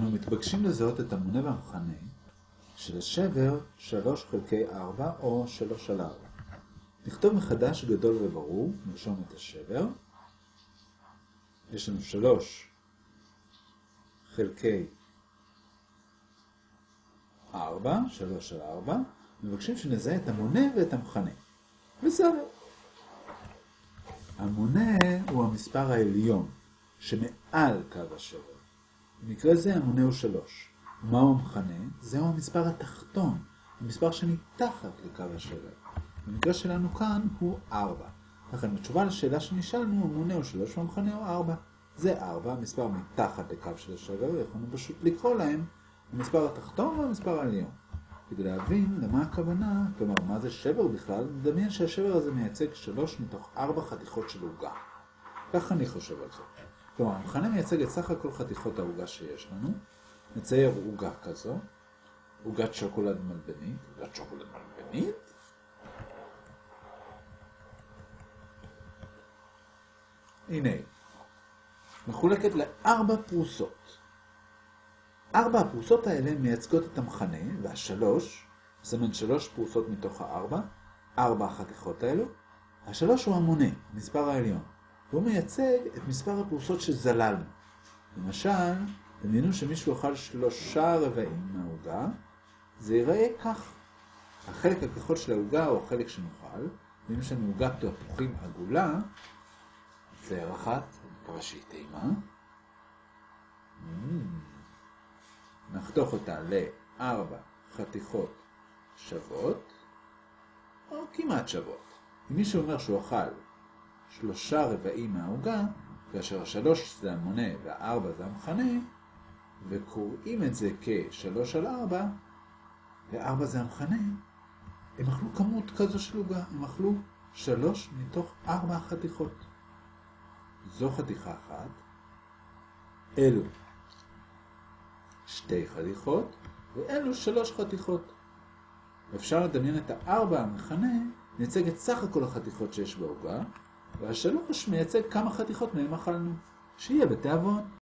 אנו מתבקשים לזהות את המונה והמכנה של השבר 3 חלקי 4 או 3 על 4. נכתוב מחדש גדול וברור, נרשום את השבר. יש לנו 3 חלקי 4, 3 על 4. מבקשים שנזהה את המונה ואת המכנה. בסדר. המונה הוא המספר העליון שמעל קו השבר. במקרה זה המונה הוא 3. מהו המכנה? זהו המספר התחתון, המספר שמתחת לקו השבר. במקרה שלנו כאן הוא 4. לכן בתשובה לשאלה שנשאלנו, המונה הוא 3 והמכנה הוא 4. זה 4, המספר מתחת לקו של השבר, ויכולנו פשוט לקרוא להם המספר התחתון והמספר העליון. כדי להבין למה הכוונה, כלומר מה זה שבר בכלל, נדמיין שהשבר הזה מייצג 3 מתוך 4 חתיכות של עוגה. כך אני חושב על זה. כלומר, המכנה מייצג את סך הכל חתיכות העוגה שיש לנו, נצייר עוגה כזו, עוגת שוקולד מלבנית, עוגת שוקולד מלבנית, הנה, מחולקת לארבע פרוסות. ארבע הפרוסות האלה מייצגות את המכנה, והשלוש, זמן שלוש פרוסות מתוך הארבע, ארבע החתיכות האלו. השלוש הוא המונה, המספר העליון. והוא מייצג את מספר הפרוסות שזללנו. למשל, דמיינו שמישהו אכל שלושה רבעים מהעוגה, זה ייראה כך. החלק הכחול של העוגה הוא החלק שנאכל, ואם יש לנו עוגת תפוחים עגולה, זה אחת, מקווה שהיא טעימה. נחתוך אותה לארבע חתיכות שוות, או כמעט שוות. אם מישהו אומר שהוא אכל שלושה רבעים מהעוגה, כאשר השלוש זה המונה והארבע זה המכנה, וקוראים את זה כשלוש על ארבע, וארבע זה המכנה, הם אכלו כמות כזו של עוגה, הם אכלו שלוש מתוך ארבע חתיכות. זו חתיכה אחת, אלו שתי חתיכות, ואלו שלוש חתיכות. אפשר לדמיין את הארבע המכנה, נייצג את סך הכל החתיכות שיש בעוגה, והשלוש מייצג כמה חתיכות מהם אכלנו, שיהיה בתיאבון.